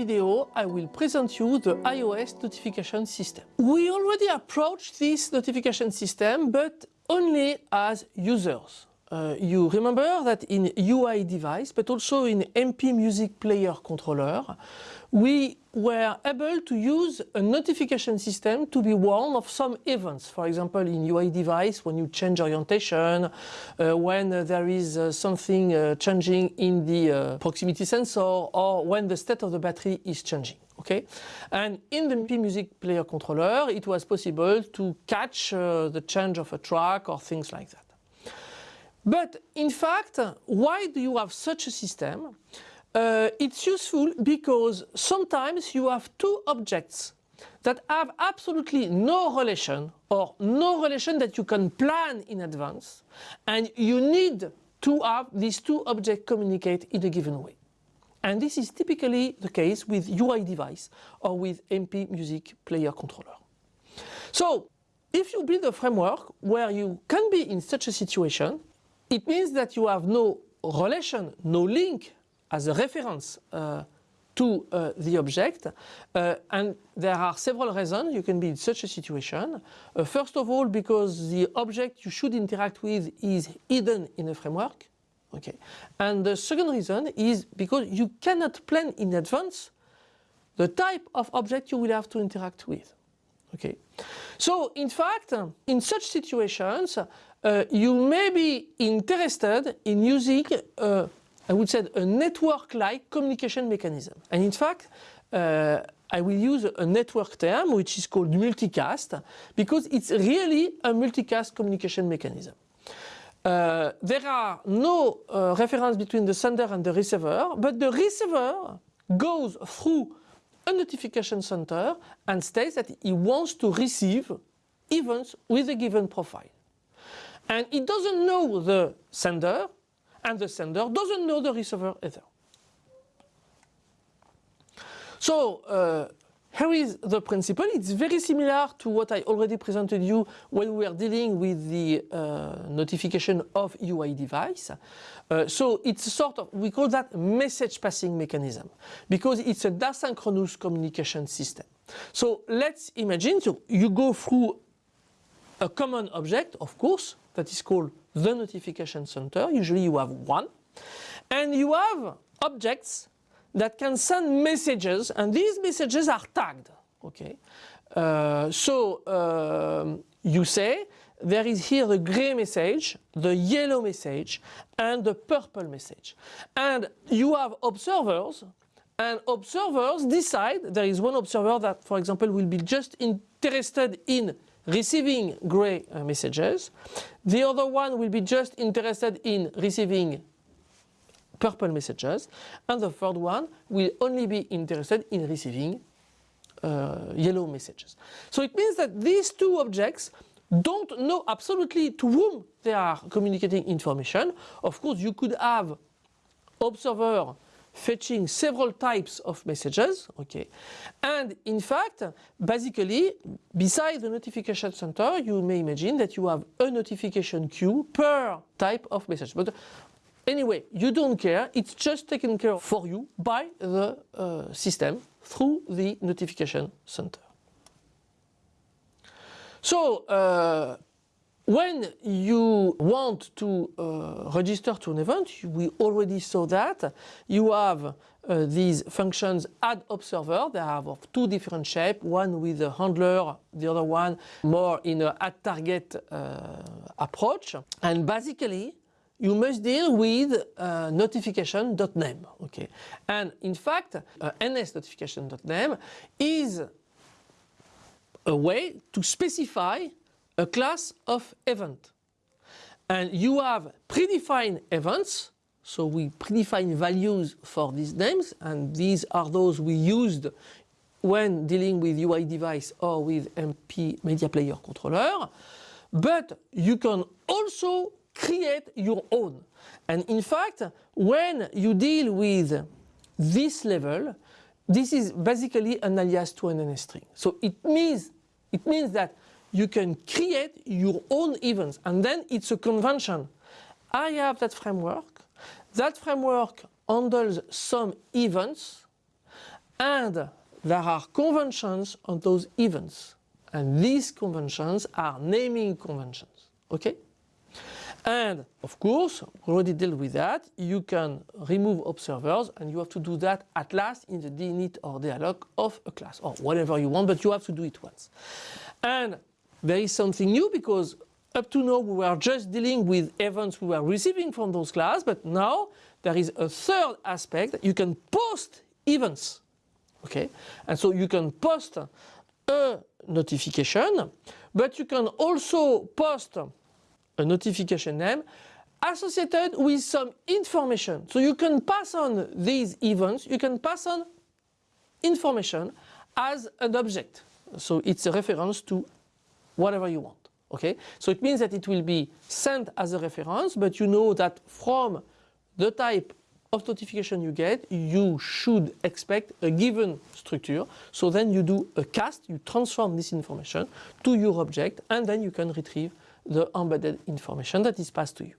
video I will present you the iOS notification system. We already approached this notification system but only as users. Uh, you remember that in UI device but also in MP Music Player controller we were able to use a notification system to be warned of some events. For example, in UI device, when you change orientation, uh, when uh, there is uh, something uh, changing in the uh, proximity sensor, or when the state of the battery is changing. Okay, and in the MP Music Player controller, it was possible to catch uh, the change of a track or things like that. But in fact, why do you have such a system? Uh, it's useful because sometimes you have two objects that have absolutely no relation or no relation that you can plan in advance and you need to have these two objects communicate in a given way. And this is typically the case with UI device or with MP Music Player Controller. So if you build a framework where you can be in such a situation, it means that you have no relation, no link as a reference uh, to uh, the object uh, and there are several reasons you can be in such a situation. Uh, first of all because the object you should interact with is hidden in a framework okay and the second reason is because you cannot plan in advance the type of object you will have to interact with okay so in fact in such situations uh, you may be interested in using uh, I would say a network-like communication mechanism. And in fact, uh, I will use a network term which is called multicast because it's really a multicast communication mechanism. Uh, there are no uh, reference between the sender and the receiver, but the receiver goes through a notification center and states that he wants to receive events with a given profile. And it doesn't know the sender, and the sender doesn't know the receiver either. So uh, here is the principle. It's very similar to what I already presented you when we are dealing with the uh, notification of UI device. Uh, so it's a sort of, we call that message passing mechanism because it's a asynchronous communication system. So let's imagine so you go through a common object, of course, that is called the notification center. Usually you have one. And you have objects that can send messages and these messages are tagged. Okay. Uh, so um, you say there is here the gray message, the yellow message and the purple message. And you have observers and observers decide, there is one observer that for example will be just interested in receiving gray uh, messages. The other one will be just interested in receiving purple messages. And the third one will only be interested in receiving uh, yellow messages. So it means that these two objects don't know absolutely to whom they are communicating information. Of course, you could have observer fetching several types of messages okay and in fact basically beside the notification center you may imagine that you have a notification queue per type of message. But anyway you don't care. It's just taken care of for you by the uh, system through the notification center. So uh, when you want to uh, register to an event, we already saw that, you have uh, these functions add observer, they have of two different shapes, one with a handler, the other one more in a add target uh, approach. And basically, you must deal with uh, notification.name. Okay, and in fact, uh, ns is a way to specify a class of event. And you have predefined events, so we predefine values for these names and these are those we used when dealing with UI device or with MP Media Player controller. But you can also create your own. And in fact, when you deal with this level, this is basically an alias to an NS string. So it means, it means that you can create your own events and then it's a convention. I have that framework, that framework handles some events And there are conventions on those events. And these conventions are naming conventions. Okay? And of course, we already dealt with that. You can remove observers and you have to do that at last in the init or dealloc of a class or whatever you want, but you have to do it once. And there is something new because up to now we were just dealing with events we were receiving from those class, but now there is a third aspect you can post events. Okay, and so you can post a notification, but you can also post a notification name associated with some information. So you can pass on these events, you can pass on information as an object. So it's a reference to whatever you want. Okay, so it means that it will be sent as a reference, but you know that from the type of notification you get, you should expect a given structure. So then you do a cast, you transform this information to your object, and then you can retrieve the embedded information that is passed to you.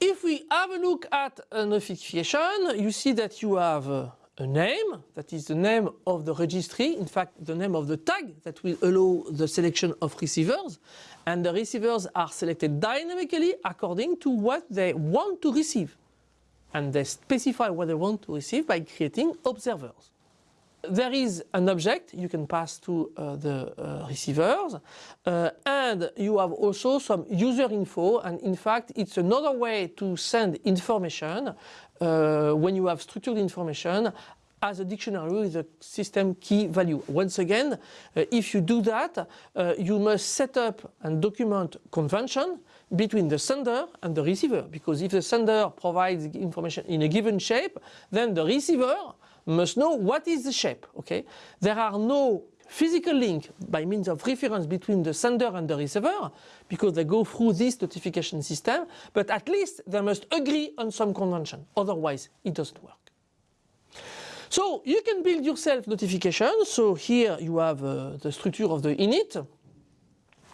If we have a look at a notification, you see that you have a, a name, that is the name of the registry, in fact the name of the tag that will allow the selection of receivers, and the receivers are selected dynamically according to what they want to receive. And they specify what they want to receive by creating observers there is an object you can pass to uh, the uh, receivers uh, and you have also some user info and in fact it's another way to send information uh, when you have structured information as a dictionary with a system key value. Once again, uh, if you do that, uh, you must set up and document convention between the sender and the receiver because if the sender provides information in a given shape, then the receiver must know what is the shape. Okay, There are no physical link by means of reference between the sender and the receiver because they go through this notification system but at least they must agree on some convention otherwise it doesn't work. So you can build yourself notification so here you have uh, the structure of the init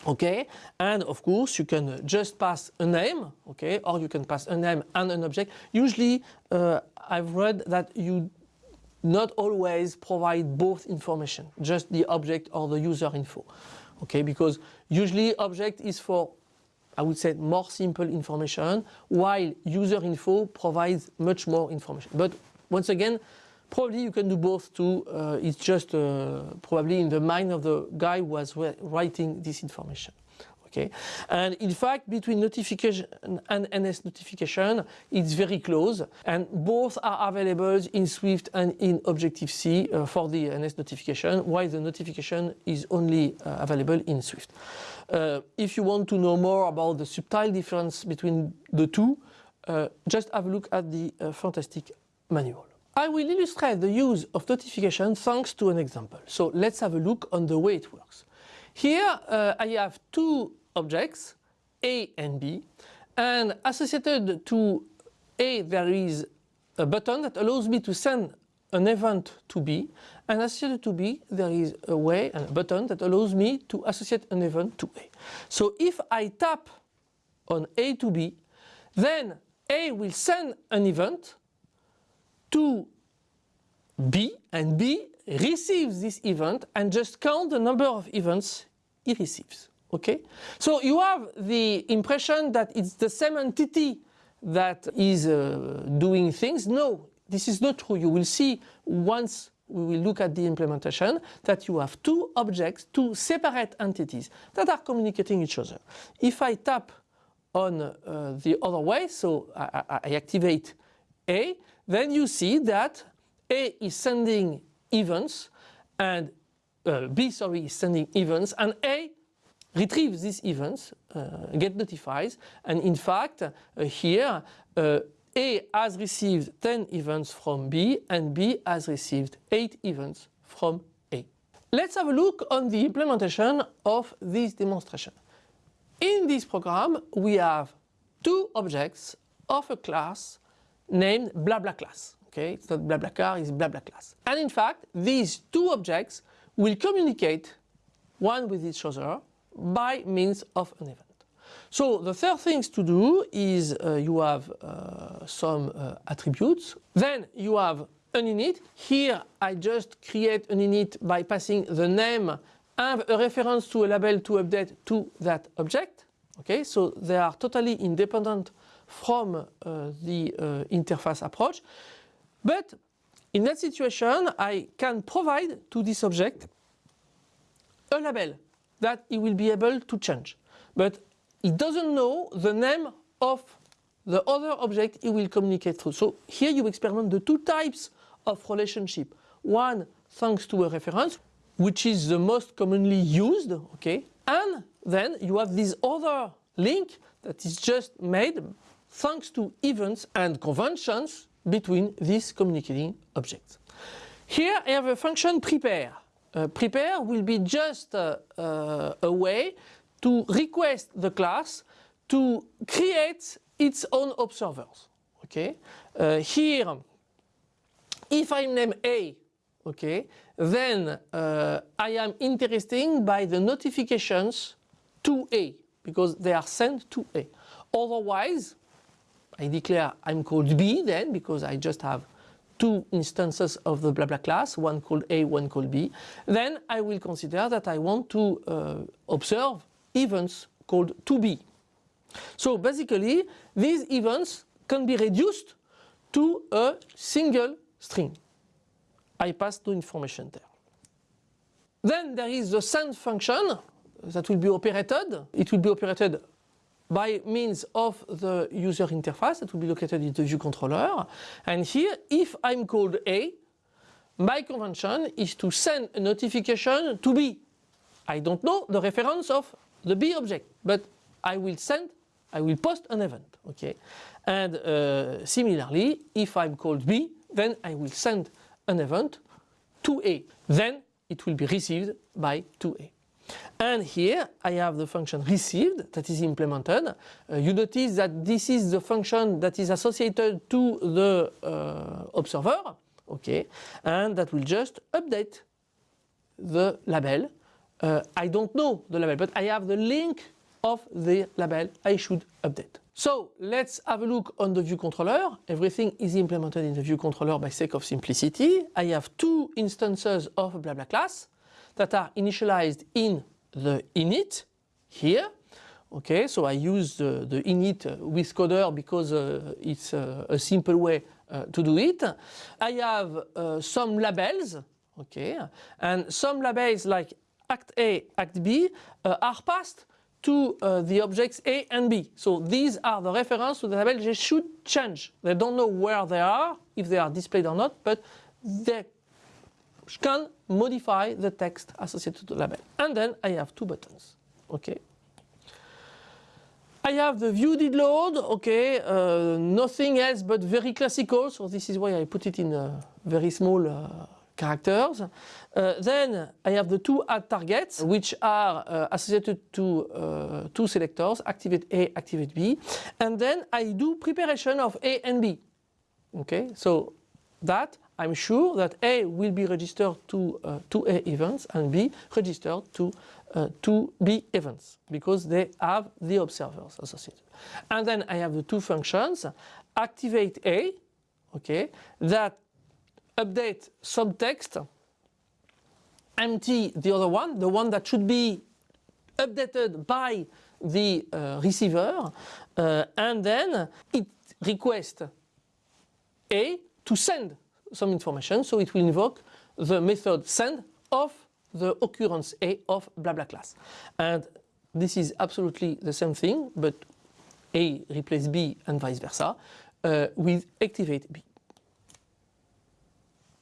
okay and of course you can just pass a name okay or you can pass a name and an object usually uh, I've read that you not always provide both information, just the object or the user info. Okay, because usually object is for, I would say, more simple information, while user info provides much more information. But once again, probably you can do both too. Uh, it's just uh, probably in the mind of the guy who was writing this information. Okay, and in fact between notification and NS notification it's very close and both are available in Swift and in Objective-C uh, for the NS notification while the notification is only uh, available in Swift. Uh, if you want to know more about the subtle difference between the two, uh, just have a look at the uh, fantastic manual. I will illustrate the use of notification thanks to an example. So let's have a look on the way it works. Here uh, I have two objects A and B and associated to A there is a button that allows me to send an event to B and associated to B there is a way and a button that allows me to associate an event to A. So if I tap on A to B then A will send an event to B and B receives this event and just count the number of events he receives. Okay, so you have the impression that it's the same entity that is uh, doing things. No, this is not true. You will see once we will look at the implementation that you have two objects, two separate entities that are communicating each other. If I tap on uh, the other way, so I, I activate A, then you see that A is sending events and uh, B, sorry, is sending events and A retrieves these events, uh, get notifies, and in fact uh, here uh, A has received 10 events from B and B has received 8 events from A. Let's have a look on the implementation of this demonstration. In this program we have two objects of a class named BlaBla class. Okay, it's not BlaBlaCar, it's BlaBla class. And in fact these two objects will communicate one with each other by means of an event. So the third things to do is uh, you have uh, some uh, attributes, then you have an init. Here I just create an init by passing the name and a reference to a label to update to that object. Okay, so they are totally independent from uh, the uh, interface approach. But in that situation, I can provide to this object a label that it will be able to change. But it doesn't know the name of the other object it will communicate through. So here you experiment the two types of relationship. One thanks to a reference, which is the most commonly used, okay? And then you have this other link that is just made thanks to events and conventions between these communicating objects. Here I have a function prepare. Uh, prepare will be just uh, uh, a way to request the class to create its own observers. Okay. Here, if I name A, okay, then uh, I am interested by the notifications to A because they are sent to A. Otherwise, I declare I'm called B then because I just have two instances of the blah blah class, one called A, one called B. Then I will consider that I want to uh, observe events called to B. So basically, these events can be reduced to a single string. I pass no information there. Then there is the send function that will be operated. It will be operated by means of the user interface that will be located in the view controller. And here, if I'm called A, my convention is to send a notification to B. I don't know the reference of the B object, but I will send I will post an event, okay? And uh, similarly, if I'm called B, then I will send an event to A. Then it will be received by 2A. And here I have the function received that is implemented. Uh, you notice that this is the function that is associated to the uh, observer, okay, and that will just update the label. Uh, I don't know the label, but I have the link of the label I should update. So let's have a look on the view controller. Everything is implemented in the view controller by sake of simplicity. I have two instances of BlaBla class that are initialized in the init here. Okay, so I use the, the init with coder because uh, it's uh, a simple way uh, to do it. I have uh, some labels, okay, and some labels like act A, act B uh, are passed to uh, the objects A and B. So these are the reference to the label they should change. They don't know where they are, if they are displayed or not, but they can modify the text associated to the label. And then I have two buttons. Okay. I have the view did load, okay, uh, nothing else but very classical, so this is why I put it in a very small uh, characters. Uh, then I have the two add targets which are uh, associated to uh, two selectors, activate A, activate B. And then I do preparation of A and B. Okay, so that I'm sure that A will be registered to uh, two A events and B registered to uh, two B events because they have the observers associated. And then I have the two functions, activate A, okay, that update subtext, empty the other one, the one that should be updated by the uh, receiver, uh, and then it requests A to send some information, so it will invoke the method send of the occurrence A of blah blah class. And this is absolutely the same thing, but A replaces B and vice versa uh, with activate B.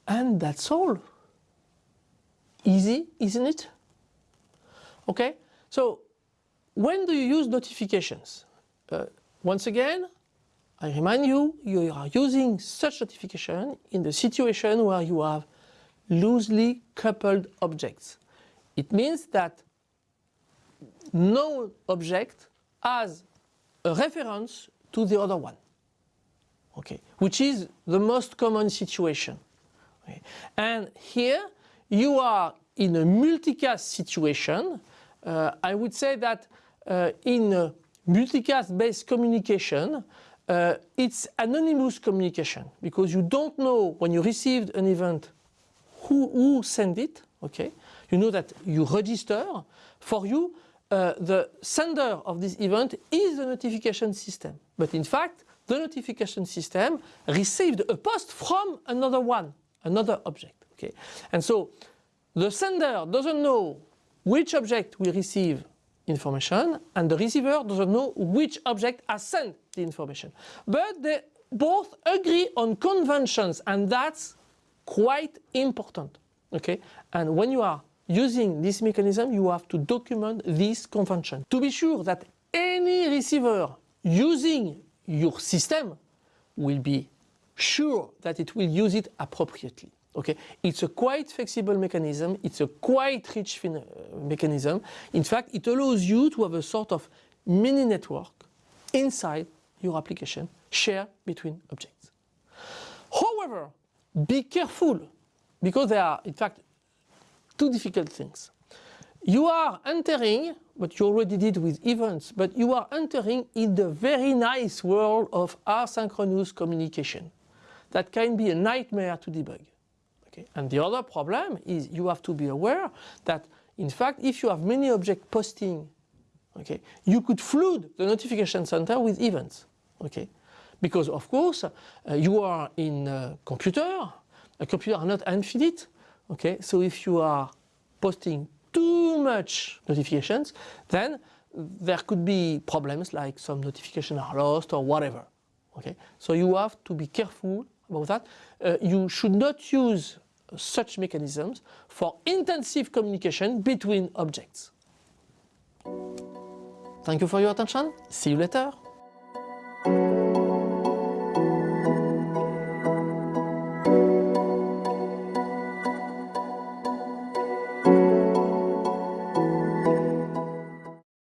And that's all. Easy, isn't it? Okay, so when do you use notifications? Uh, once again, I remind you, you are using such notification in the situation where you have loosely coupled objects. It means that no object has a reference to the other one, okay, which is the most common situation. And here you are in a multicast situation. Uh, I would say that uh, in multicast based communication, uh, it's anonymous communication because you don't know when you received an event who, who sent it, okay? You know that you register. For you, uh, the sender of this event is the notification system. But in fact, the notification system received a post from another one, another object, okay? And so the sender doesn't know which object will receive information and the receiver doesn't know which object has sent the information. But they both agree on conventions and that's quite important. Okay? And when you are using this mechanism, you have to document this convention to be sure that any receiver using your system will be sure that it will use it appropriately. Okay, it's a quite flexible mechanism. It's a quite rich uh, mechanism. In fact, it allows you to have a sort of mini network inside your application shared between objects. However, be careful because there are, in fact, two difficult things. You are entering, but you already did with events, but you are entering in the very nice world of asynchronous communication. That can be a nightmare to debug. Okay? And the other problem is you have to be aware that in fact if you have many objects posting, okay, you could flood the notification center with events. Okay? Because of course uh, you are in a computer, a computer are not infinite. Okay? So if you are posting too much notifications, then there could be problems like some notifications are lost or whatever. Okay? So you have to be careful about that. Uh, you should not use such mechanisms for intensive communication between objects. Thank you for your attention. See you later.